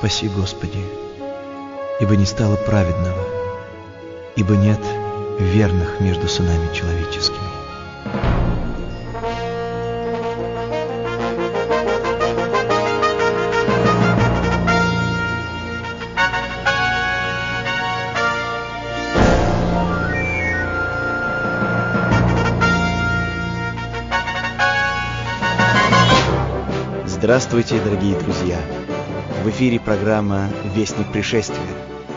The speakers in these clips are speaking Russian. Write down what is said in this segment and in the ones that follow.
Спаси, Господи, ибо не стало праведного, ибо нет верных между сынами человеческими. Здравствуйте, дорогие друзья! В эфире программа «Вестник пришествия»,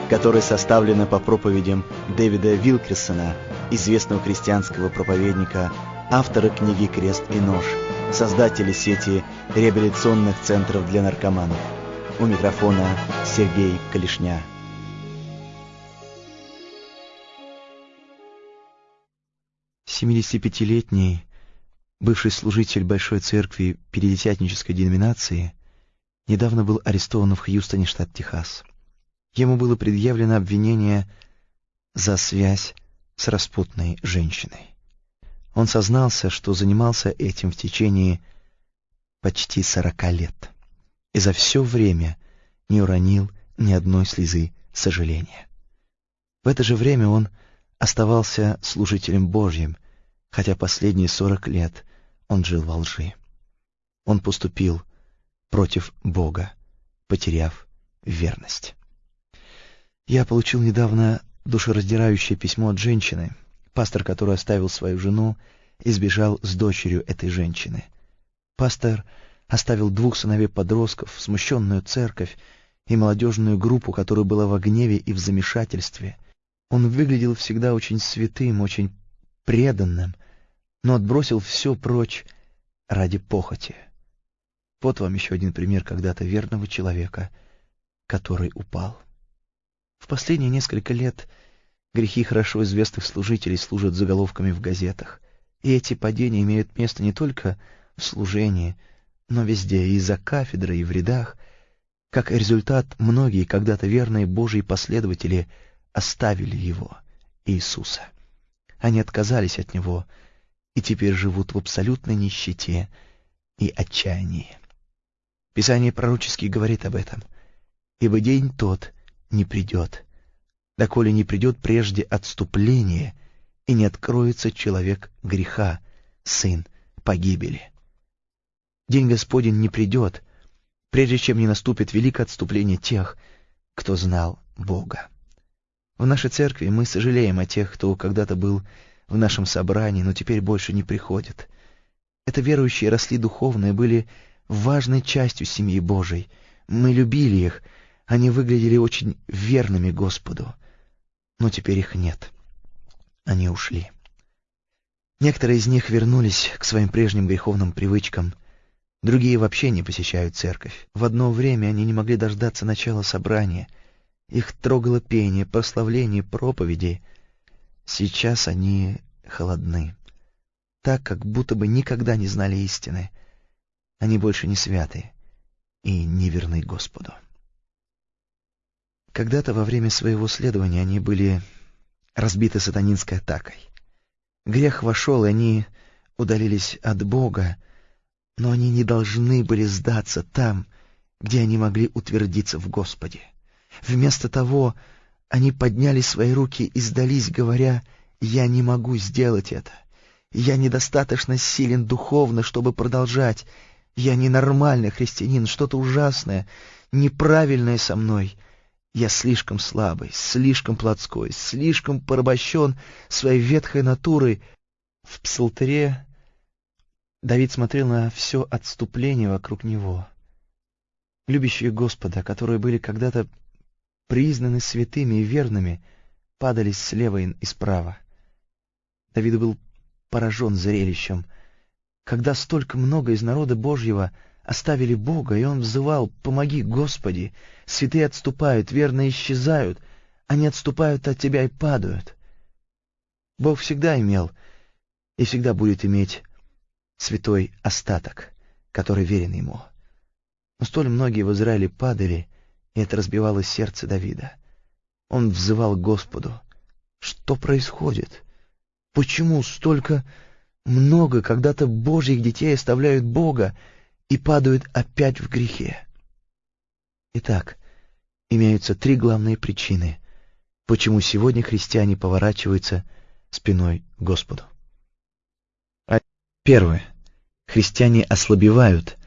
которая составлена по проповедям Дэвида Вилкерсона, известного христианского проповедника, автора книги «Крест и нож», создателя сети реабилитационных центров для наркоманов. У микрофона Сергей Калишня. Семидесятипятилетний бывший служитель Большой Церкви Пятидесятнической деноминации, недавно был арестован в Хьюстоне, штат Техас. Ему было предъявлено обвинение за связь с распутной женщиной. Он сознался, что занимался этим в течение почти сорока лет и за все время не уронил ни одной слезы сожаления. В это же время он оставался служителем Божьим, хотя последние сорок лет он жил во лжи. Он поступил против Бога, потеряв верность. Я получил недавно душераздирающее письмо от женщины, пастор, который оставил свою жену и сбежал с дочерью этой женщины. Пастор оставил двух сыновей-подростков, смущенную церковь и молодежную группу, которая была в гневе и в замешательстве. Он выглядел всегда очень святым, очень преданным, но отбросил все прочь ради похоти. Вот вам еще один пример когда-то верного человека, который упал. В последние несколько лет грехи хорошо известных служителей служат заголовками в газетах, и эти падения имеют место не только в служении, но везде, и за кафедрой, и в рядах. Как результат, многие когда-то верные Божьи последователи оставили Его, Иисуса. Они отказались от Него — и теперь живут в абсолютной нищете и отчаянии. Писание пророчески говорит об этом. «Ибо день тот не придет, доколе не придет прежде отступление, и не откроется человек греха, сын погибели». День Господень не придет, прежде чем не наступит великое отступление тех, кто знал Бога. В нашей церкви мы сожалеем о тех, кто когда-то был в нашем собрании, но теперь больше не приходят. Это верующие росли духовно и были важной частью семьи Божией. Мы любили их, они выглядели очень верными Господу. Но теперь их нет. Они ушли. Некоторые из них вернулись к своим прежним греховным привычкам. Другие вообще не посещают церковь. В одно время они не могли дождаться начала собрания. Их трогало пение, прославление, проповеди — Сейчас они холодны, так, как будто бы никогда не знали истины. Они больше не святы и не верны Господу. Когда-то во время своего следования они были разбиты сатанинской атакой. Грех вошел, и они удалились от Бога, но они не должны были сдаться там, где они могли утвердиться в Господе. Вместо того они подняли свои руки и сдались, говоря, «Я не могу сделать это. Я недостаточно силен духовно, чтобы продолжать. Я ненормальный христианин, что-то ужасное, неправильное со мной. Я слишком слабый, слишком плотской, слишком порабощен своей ветхой натурой». В псалтыре Давид смотрел на все отступление вокруг него. Любящие Господа, которые были когда-то признаны святыми и верными, падали слева и справа. Давид был поражен зрелищем, когда столько много из народа Божьего оставили Бога, и он взывал «Помоги, Господи! Святые отступают, верные исчезают, они отступают от Тебя и падают». Бог всегда имел и всегда будет иметь святой остаток, который верен Ему. Но столь многие в Израиле падали, и это разбивало сердце Давида. Он взывал Господу. Что происходит? Почему столько много когда-то Божьих детей оставляют Бога и падают опять в грехе? Итак, имеются три главные причины, почему сегодня христиане поворачиваются спиной к Господу. Первое. Христиане ослабевают,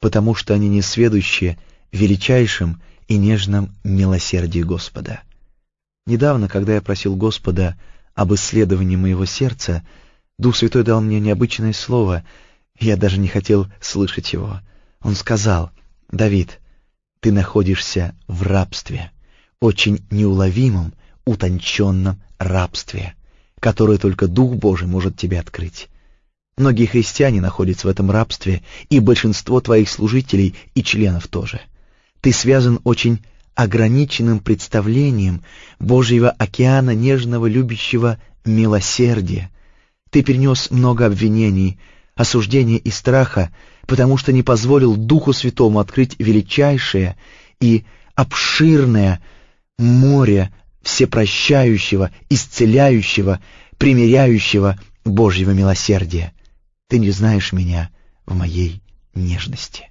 потому что они не сведущие величайшим и нежном милосердии Господа. Недавно, когда я просил Господа об исследовании моего сердца, Дух Святой дал мне необычное слово, я даже не хотел слышать его. Он сказал, «Давид, ты находишься в рабстве, очень неуловимом, утонченном рабстве, которое только Дух Божий может тебе открыть. Многие христиане находятся в этом рабстве, и большинство твоих служителей и членов тоже. Ты связан очень ограниченным представлением Божьего океана нежного любящего милосердия. Ты перенес много обвинений, осуждения и страха, потому что не позволил Духу Святому открыть величайшее и обширное море всепрощающего, исцеляющего, примиряющего Божьего милосердия. Ты не знаешь меня в моей нежности.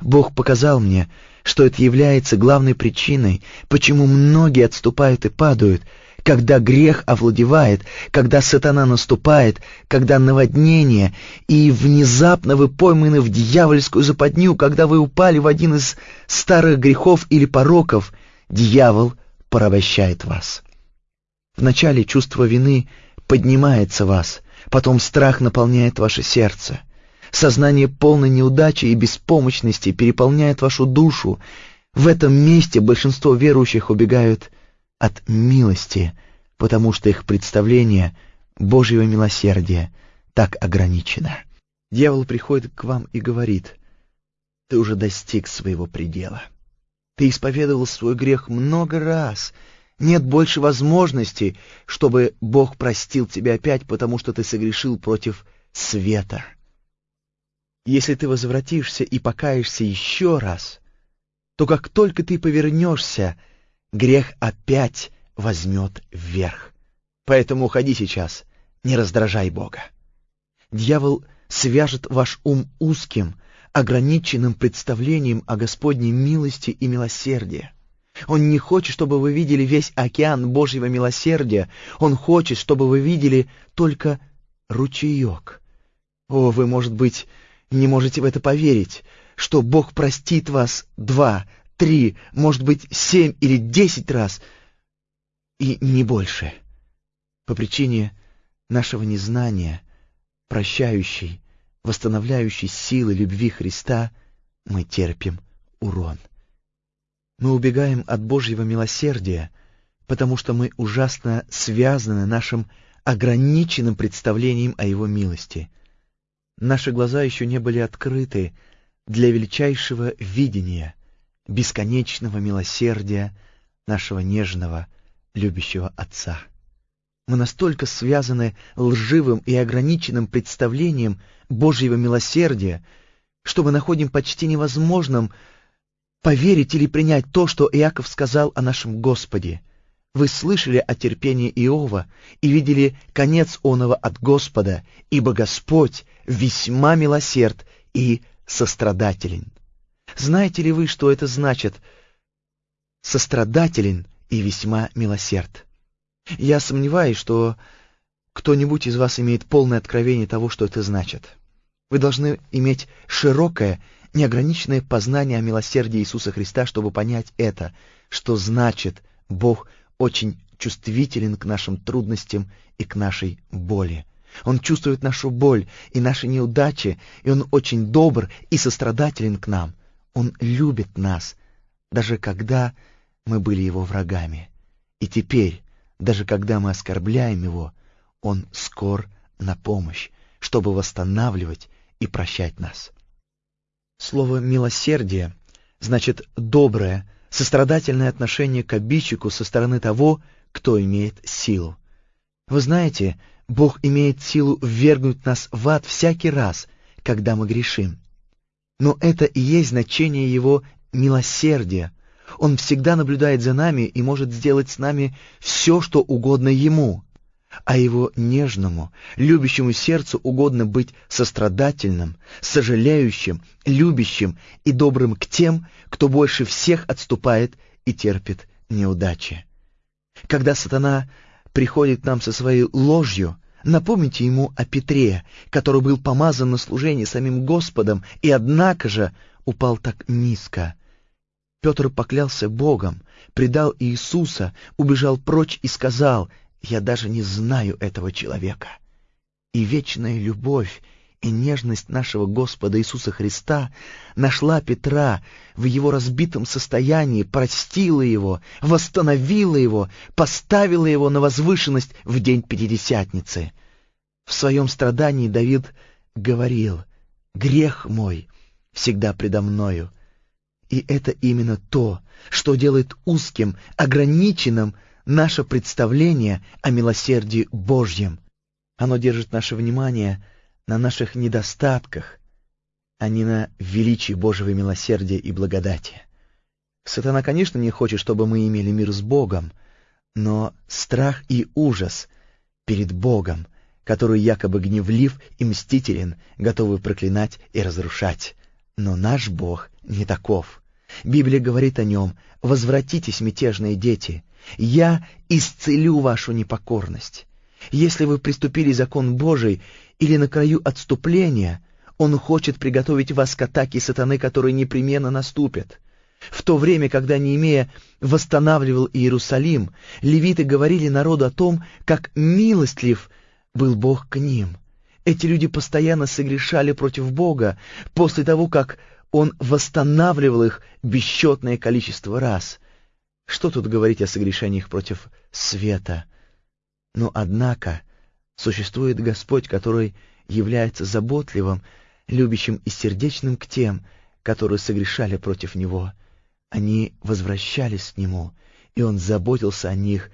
Бог показал мне, что это является главной причиной, почему многие отступают и падают, когда грех овладевает, когда сатана наступает, когда наводнение, и внезапно вы пойманы в дьявольскую западню, когда вы упали в один из старых грехов или пороков, дьявол порабощает вас. Вначале чувство вины поднимается вас, потом страх наполняет ваше сердце. Сознание полной неудачи и беспомощности переполняет вашу душу. В этом месте большинство верующих убегают от милости, потому что их представление Божьего милосердия так ограничено. Дьявол приходит к вам и говорит, «Ты уже достиг своего предела. Ты исповедовал свой грех много раз. Нет больше возможности, чтобы Бог простил тебя опять, потому что ты согрешил против света. Если ты возвратишься и покаешься еще раз, то как только ты повернешься, грех опять возьмет вверх. Поэтому уходи сейчас, не раздражай Бога. Дьявол свяжет ваш ум узким, ограниченным представлением о Господней милости и милосердии. Он не хочет, чтобы вы видели весь океан Божьего милосердия. Он хочет, чтобы вы видели только ручеек. О, вы, может быть, не можете в это поверить, что Бог простит вас два, три, может быть, семь или десять раз, и не больше. По причине нашего незнания, прощающей, восстановляющей силы любви Христа, мы терпим урон. Мы убегаем от Божьего милосердия, потому что мы ужасно связаны нашим ограниченным представлением о Его милости. Наши глаза еще не были открыты для величайшего видения, бесконечного милосердия нашего нежного, любящего Отца. Мы настолько связаны лживым и ограниченным представлением Божьего милосердия, что мы находим почти невозможным поверить или принять то, что Иаков сказал о нашем Господе. Вы слышали о терпении Иова и видели конец оного от Господа, ибо Господь весьма милосерд и сострадателен. Знаете ли вы, что это значит «сострадателен и весьма милосерд»? Я сомневаюсь, что кто-нибудь из вас имеет полное откровение того, что это значит. Вы должны иметь широкое неограниченное познание о милосердии Иисуса Христа, чтобы понять это, что значит Бог очень чувствителен к нашим трудностям и к нашей боли. Он чувствует нашу боль и наши неудачи, и Он очень добр и сострадателен к нам. Он любит нас, даже когда мы были Его врагами. И теперь, даже когда мы оскорбляем Его, Он скор на помощь, чтобы восстанавливать и прощать нас. Слово «милосердие» значит «доброе», сострадательное отношение к обидчику со стороны того, кто имеет силу. Вы знаете, Бог имеет силу ввергнуть нас в ад всякий раз, когда мы грешим. Но это и есть значение Его милосердия. Он всегда наблюдает за нами и может сделать с нами все, что угодно Ему а его нежному, любящему сердцу угодно быть сострадательным, сожалеющим, любящим и добрым к тем, кто больше всех отступает и терпит неудачи. Когда сатана приходит к нам со своей ложью, напомните ему о Петре, который был помазан на служение самим Господом и, однако же, упал так низко. Петр поклялся Богом, предал Иисуса, убежал прочь и сказал, «Я даже не знаю этого человека». И вечная любовь и нежность нашего Господа Иисуса Христа нашла Петра в его разбитом состоянии, простила его, восстановила его, поставила его на возвышенность в день Пятидесятницы. В своем страдании Давид говорил «Грех мой всегда предо мною». И это именно то, что делает узким, ограниченным наше представление о милосердии Божьем. Оно держит наше внимание на наших недостатках, а не на величии Божьего милосердия и благодати. Сатана, конечно, не хочет, чтобы мы имели мир с Богом, но страх и ужас перед Богом, который якобы гневлив и мстителен, готовы проклинать и разрушать. Но наш Бог не таков. Библия говорит о нем «Возвратитесь, мятежные дети, я исцелю вашу непокорность». Если вы приступили закон Божий или на краю отступления, он хочет приготовить вас к атаке сатаны, которые непременно наступят. В то время, когда Неемея восстанавливал Иерусалим, левиты говорили народу о том, как милостлив был Бог к ним. Эти люди постоянно согрешали против Бога после того, как Он восстанавливал их бесчетное количество раз. Что тут говорить о согрешениях против света? Но, однако, существует Господь, который является заботливым, любящим и сердечным к тем, которые согрешали против Него. Они возвращались к Нему, и Он заботился о них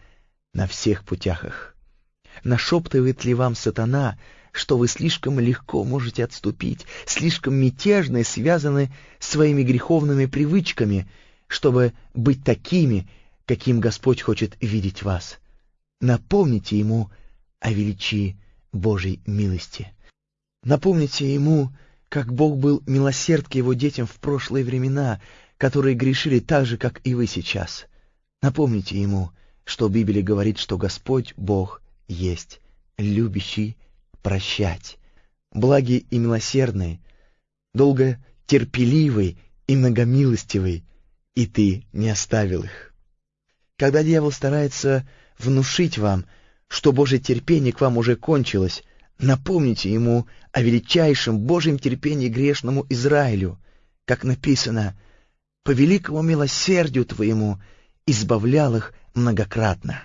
на всех путях их. Нашептывает ли вам сатана, что вы слишком легко можете отступить, слишком мятежны связаны своими греховными привычками, чтобы быть такими, каким Господь хочет видеть вас? Напомните ему о величии Божьей милости. Напомните ему, как Бог был милосерд к его детям в прошлые времена, которые грешили так же, как и вы сейчас. Напомните ему, что Библия говорит, что Господь Бог есть, любящий прощать, благий и милосердный, долго терпеливый и многомилостивый, и ты не оставил их. Когда дьявол старается внушить вам, что Божье терпение к вам уже кончилось, напомните ему о величайшем Божьем терпении грешному Израилю, как написано, «По великому милосердию Твоему избавлял их многократно».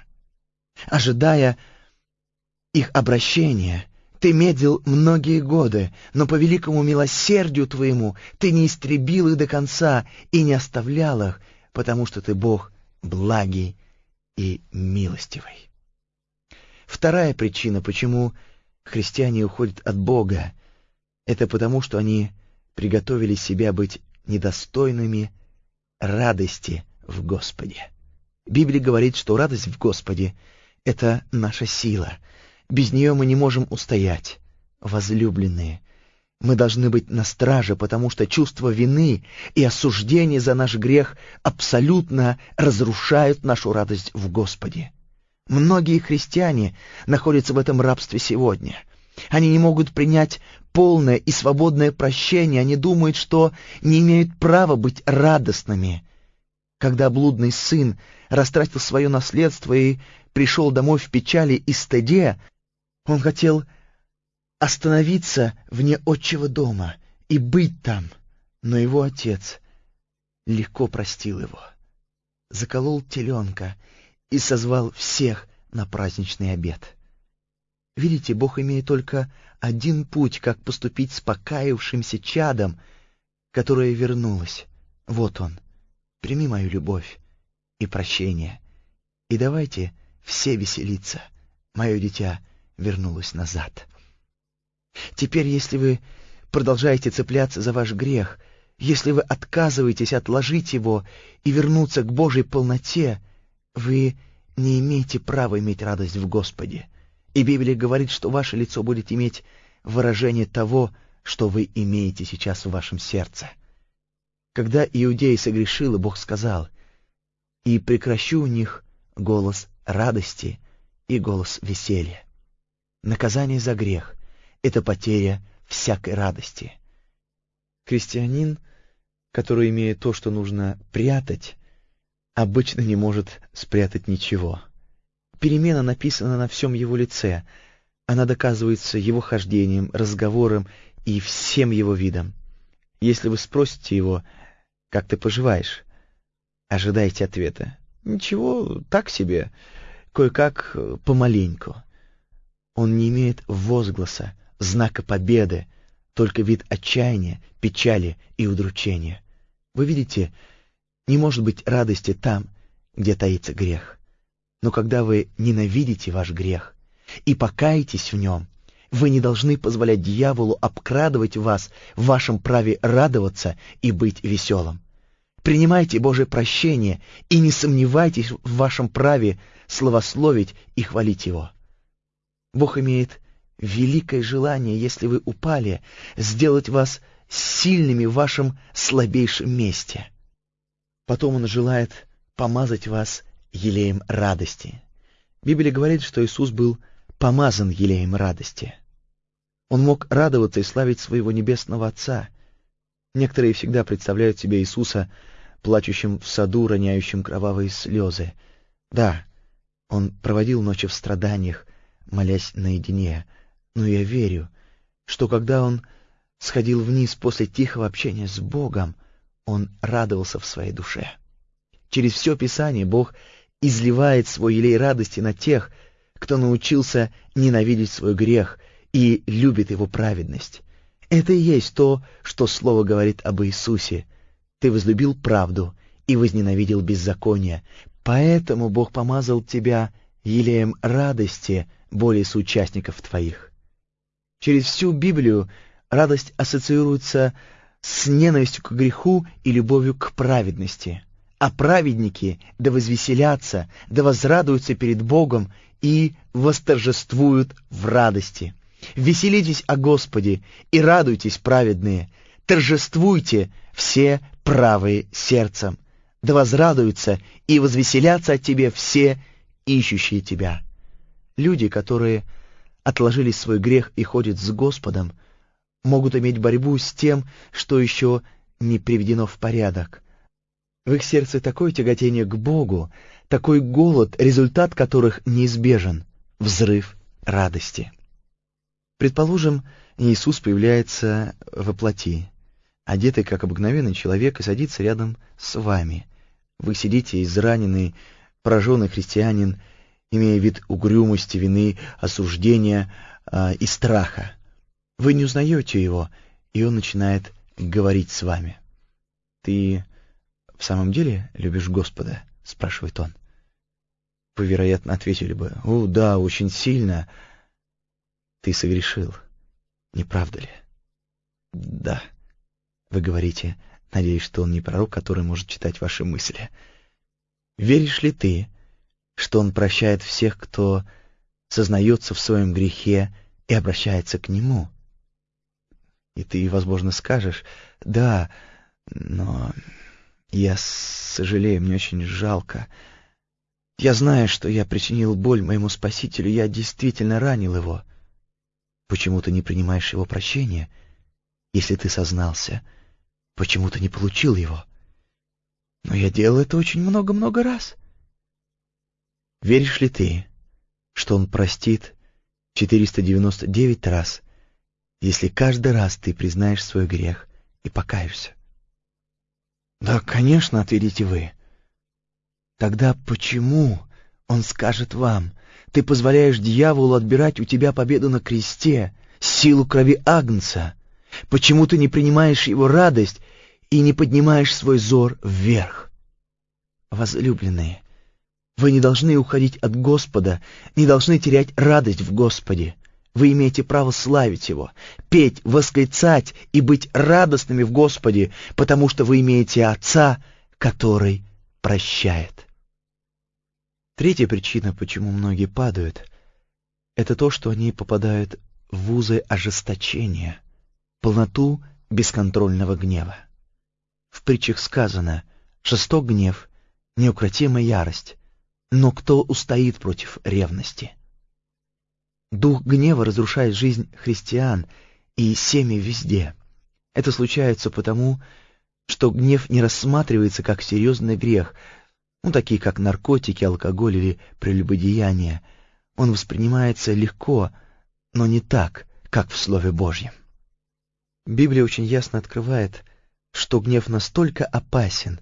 Ожидая их обращения, Ты медлил многие годы, но по великому милосердию Твоему Ты не истребил их до конца и не оставлял их, потому что Ты Бог благий и милостивый. Вторая причина, почему христиане уходят от Бога, это потому, что они приготовили себя быть недостойными радости в Господе. Библия говорит, что радость в Господе — это наша сила. Без нее мы не можем устоять. Возлюбленные, мы должны быть на страже, потому что чувство вины и осуждение за наш грех абсолютно разрушают нашу радость в Господе. Многие христиане находятся в этом рабстве сегодня. Они не могут принять полное и свободное прощение, они думают, что не имеют права быть радостными. Когда блудный сын растратил свое наследство и пришел домой в печали и стыде, он хотел остановиться вне отчего дома и быть там, но его отец легко простил его, заколол теленка и созвал всех на праздничный обед. Видите, Бог имеет только один путь, как поступить с покаявшимся чадом, которое вернулось. Вот он. Прими мою любовь и прощение. И давайте все веселиться. Мое дитя вернулось назад. Теперь, если вы продолжаете цепляться за ваш грех, если вы отказываетесь отложить его и вернуться к Божьей полноте, вы не имеете права иметь радость в Господе. И Библия говорит, что ваше лицо будет иметь выражение того, что вы имеете сейчас в вашем сердце. Когда Иудея согрешила, Бог сказал, и прекращу у них голос радости и голос веселья. Наказание за грех — это потеря всякой радости. Крестьянин, который имеет то, что нужно прятать, обычно не может спрятать ничего. Перемена написана на всем его лице, она доказывается его хождением, разговором и всем его видом. Если вы спросите его, как ты поживаешь, ожидайте ответа. Ничего, так себе, кое-как помаленьку. Он не имеет возгласа, знака победы, только вид отчаяния, печали и удручения. Вы видите, не может быть радости там, где таится грех. Но когда вы ненавидите ваш грех и покаетесь в нем, вы не должны позволять дьяволу обкрадывать вас в вашем праве радоваться и быть веселым. Принимайте Божие прощение и не сомневайтесь в вашем праве славословить и хвалить Его. Бог имеет великое желание, если вы упали, сделать вас сильными в вашем слабейшем месте. Потом Он желает помазать вас елеем радости. Библия говорит, что Иисус был помазан елеем радости. Он мог радоваться и славить своего небесного Отца. Некоторые всегда представляют себе Иисуса плачущим в саду, роняющим кровавые слезы. Да, он проводил ночи в страданиях, молясь наедине, но я верю, что когда он сходил вниз после тихого общения с Богом, он радовался в своей душе. Через все Писание Бог изливает свой елей радости на тех, кто научился ненавидеть свой грех и любит его праведность. Это и есть то, что Слово говорит об Иисусе. Ты возлюбил правду и возненавидел беззаконие, поэтому Бог помазал тебя елеем радости более соучастников твоих. Через всю Библию радость ассоциируется с ненавистью к греху и любовью к праведности. А праведники да возвеселятся, да возрадуются перед Богом и восторжествуют в радости. Веселитесь о Господе и радуйтесь, праведные, торжествуйте все правые сердцем, да возрадуются и возвеселятся от Тебе все ищущие Тебя. Люди, которые отложили свой грех и ходят с Господом, могут иметь борьбу с тем, что еще не приведено в порядок. В их сердце такое тяготение к Богу, такой голод, результат которых неизбежен — взрыв радости. Предположим, Иисус появляется во плоти, одетый как обыкновенный человек, и садится рядом с вами. Вы сидите израненный, пораженный христианин, имея вид угрюмости, вины, осуждения э, и страха. Вы не узнаете его, и он начинает говорить с вами. «Ты в самом деле любишь Господа?» — спрашивает он. Вы, вероятно, ответили бы, «О, да, очень сильно», ты согрешил, не правда ли? Да. Вы говорите, надеюсь, что он не пророк, который может читать ваши мысли. Веришь ли ты, что он прощает всех, кто сознается в своем грехе и обращается к нему? И ты, возможно, скажешь, да, но я сожалею, мне очень жалко. Я знаю, что я причинил боль моему Спасителю, я действительно ранил его. — Почему ты не принимаешь его прощения? Если ты сознался, почему ты не получил его? Но я делал это очень много-много раз. Веришь ли ты, что он простит 499 раз, если каждый раз ты признаешь свой грех и покаешься? Да, конечно, ответите вы. Тогда почему он скажет вам — ты позволяешь дьяволу отбирать у тебя победу на кресте, силу крови Агнца. Почему ты не принимаешь его радость и не поднимаешь свой зор вверх? Возлюбленные, вы не должны уходить от Господа, не должны терять радость в Господе. Вы имеете право славить Его, петь, восклицать и быть радостными в Господе, потому что вы имеете Отца, который прощает. Третья причина, почему многие падают, это то, что они попадают в вузы ожесточения, полноту бесконтрольного гнева. В притчах сказано «жесток гнев неукротимая ярость. Но кто устоит против ревности? Дух гнева разрушает жизнь христиан и семьи везде. Это случается потому, что гнев не рассматривается как серьезный грех, ну, такие как наркотики, алкоголь или прелюбодеяние. Он воспринимается легко, но не так, как в Слове Божьем. Библия очень ясно открывает, что гнев настолько опасен,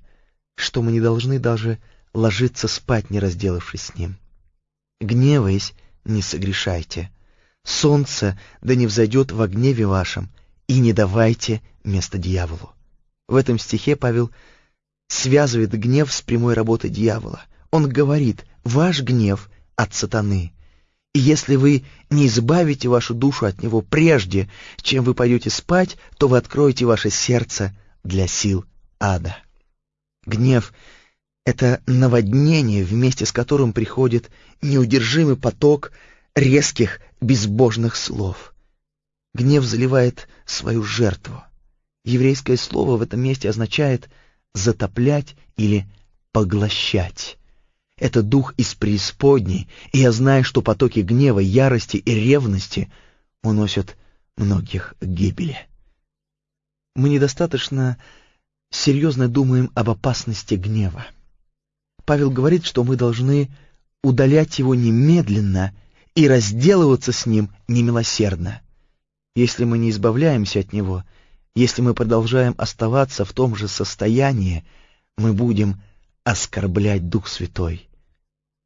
что мы не должны даже ложиться спать, не разделавшись с ним. Гневаясь, не согрешайте. Солнце да не взойдет во гневе вашем, и не давайте место дьяволу. В этом стихе Павел связывает гнев с прямой работой дьявола. Он говорит, ваш гнев от сатаны. И если вы не избавите вашу душу от него прежде, чем вы пойдете спать, то вы откроете ваше сердце для сил ада. Гнев — это наводнение, вместе с которым приходит неудержимый поток резких, безбожных слов. Гнев заливает свою жертву. Еврейское слово в этом месте означает «затоплять» или «поглощать». Это дух из преисподней, и я знаю, что потоки гнева, ярости и ревности уносят многих к гибели. Мы недостаточно серьезно думаем об опасности гнева. Павел говорит, что мы должны удалять его немедленно и разделываться с ним немилосердно. Если мы не избавляемся от него, если мы продолжаем оставаться в том же состоянии, мы будем оскорблять Дух Святой.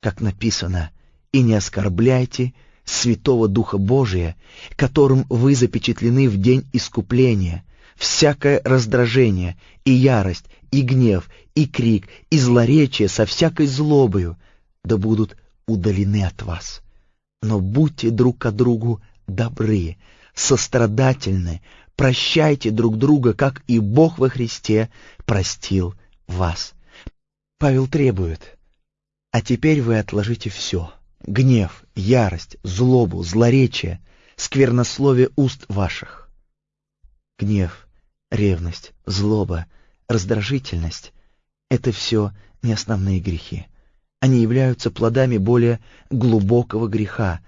Как написано, «И не оскорбляйте Святого Духа Божия, которым вы запечатлены в день искупления, всякое раздражение и ярость, и гнев, и крик, и злоречие со всякой злобою, да будут удалены от вас. Но будьте друг к другу добры, сострадательны, прощайте друг друга, как и Бог во Христе простил вас. Павел требует, а теперь вы отложите все — гнев, ярость, злобу, злоречие, сквернословие уст ваших. Гнев, ревность, злоба, раздражительность — это все не основные грехи. Они являются плодами более глубокого греха,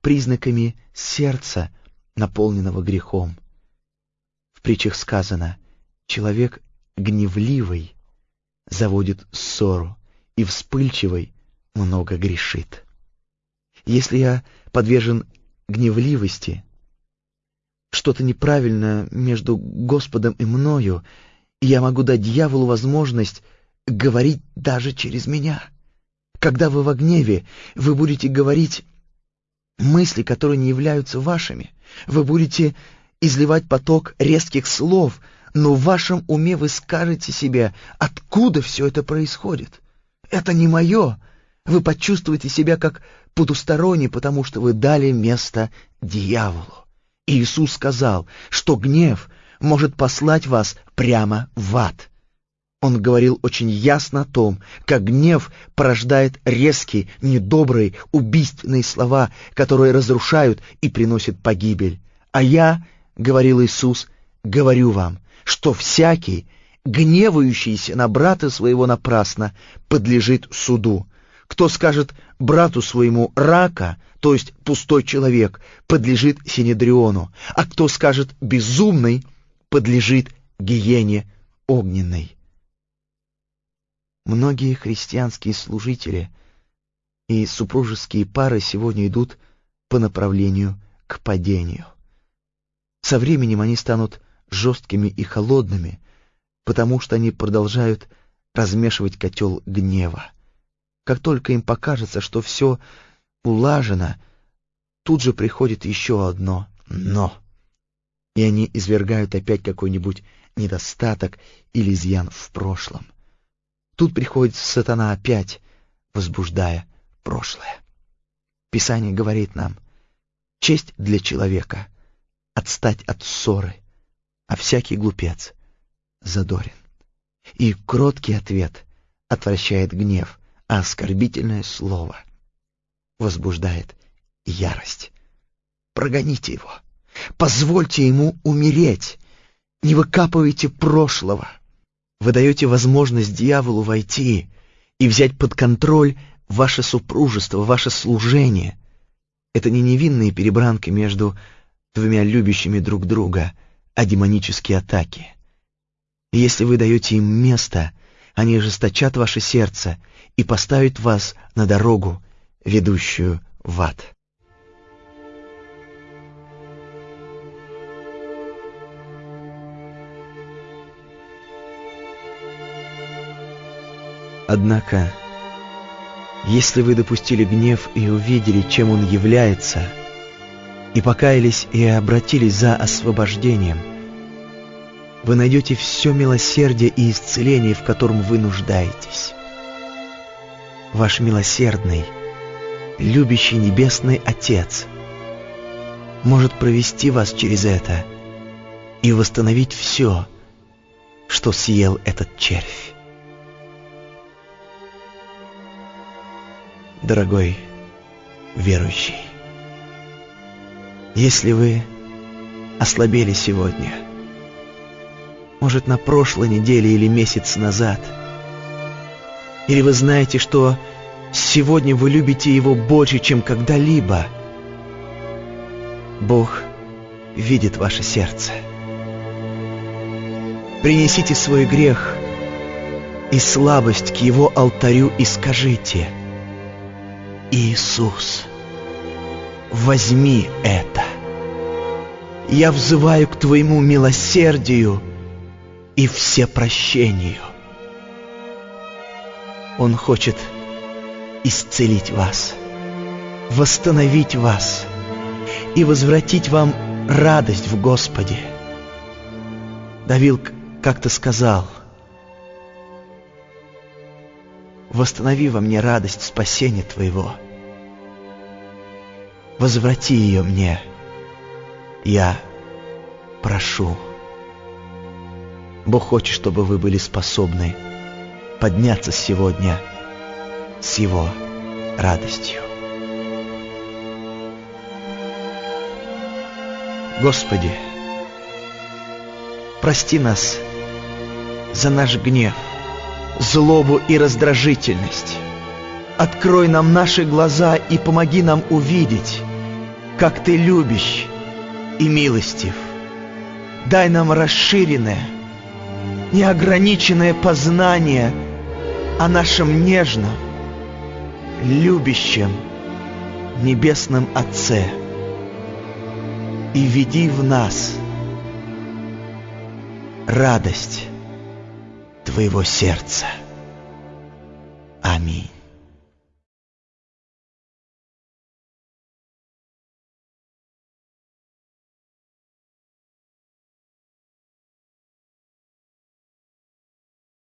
признаками сердца, наполненного грехом. В притчах сказано «человек гневливый заводит ссору, и вспыльчивый много грешит». Если я подвержен гневливости, что-то неправильно между Господом и мною, и я могу дать дьяволу возможность говорить даже через меня. Когда вы во гневе, вы будете говорить мысли, которые не являются вашими. Вы будете изливать поток резких слов, но в вашем уме вы скажете себе, откуда все это происходит. Это не мое. Вы почувствуете себя как потусторонний, потому что вы дали место дьяволу. Иисус сказал, что гнев может послать вас прямо в ад. Он говорил очень ясно о том, как гнев порождает резкие, недобрые, убийственные слова, которые разрушают и приносят погибель. А я, — говорил Иисус, — говорю вам, что всякий, гневающийся на брата своего напрасно, подлежит суду. Кто скажет брату своему рака, то есть пустой человек, подлежит Синедриону, а кто скажет безумный, подлежит гиене огненной. Многие христианские служители и супружеские пары сегодня идут по направлению к падению. Со временем они станут жесткими и холодными, потому что они продолжают размешивать котел гнева. Как только им покажется, что все улажено, тут же приходит еще одно «но», и они извергают опять какой-нибудь недостаток или изъян в прошлом. Тут приходит сатана опять, возбуждая прошлое. Писание говорит нам, честь для человека — отстать от ссоры, а всякий глупец задорен. И кроткий ответ отвращает гнев, а оскорбительное слово возбуждает ярость. Прогоните его, позвольте ему умереть, не выкапывайте прошлого. Вы даете возможность дьяволу войти и взять под контроль ваше супружество, ваше служение. Это не невинные перебранки между двумя любящими друг друга, а демонические атаки. И если вы даете им место, они ожесточат ваше сердце и поставят вас на дорогу, ведущую в ад. Однако, если вы допустили гнев и увидели, чем он является, и покаялись и обратились за освобождением, вы найдете все милосердие и исцеление, в котором вы нуждаетесь. Ваш милосердный, любящий Небесный Отец может провести вас через это и восстановить все, что съел этот червь. дорогой верующий. Если вы ослабели сегодня, может, на прошлой неделе или месяц назад, или вы знаете, что сегодня вы любите Его больше, чем когда-либо, Бог видит ваше сердце. Принесите свой грех и слабость к Его алтарю и скажите — Иисус, возьми это. Я взываю к Твоему милосердию и всепрощению. Он хочет исцелить вас, восстановить вас и возвратить вам радость в Господе. Давил как-то сказал – восстанови во мне радость спасения Твоего. Возврати ее мне. Я прошу. Бог хочет, чтобы вы были способны подняться сегодня с Его радостью. Господи, прости нас за наш гнев – злобу и раздражительность. Открой нам наши глаза и помоги нам увидеть, как Ты любящ и милостив. Дай нам расширенное, неограниченное познание о нашем нежном, любящем Небесном Отце и веди в нас радость Твоего сердца. Аминь.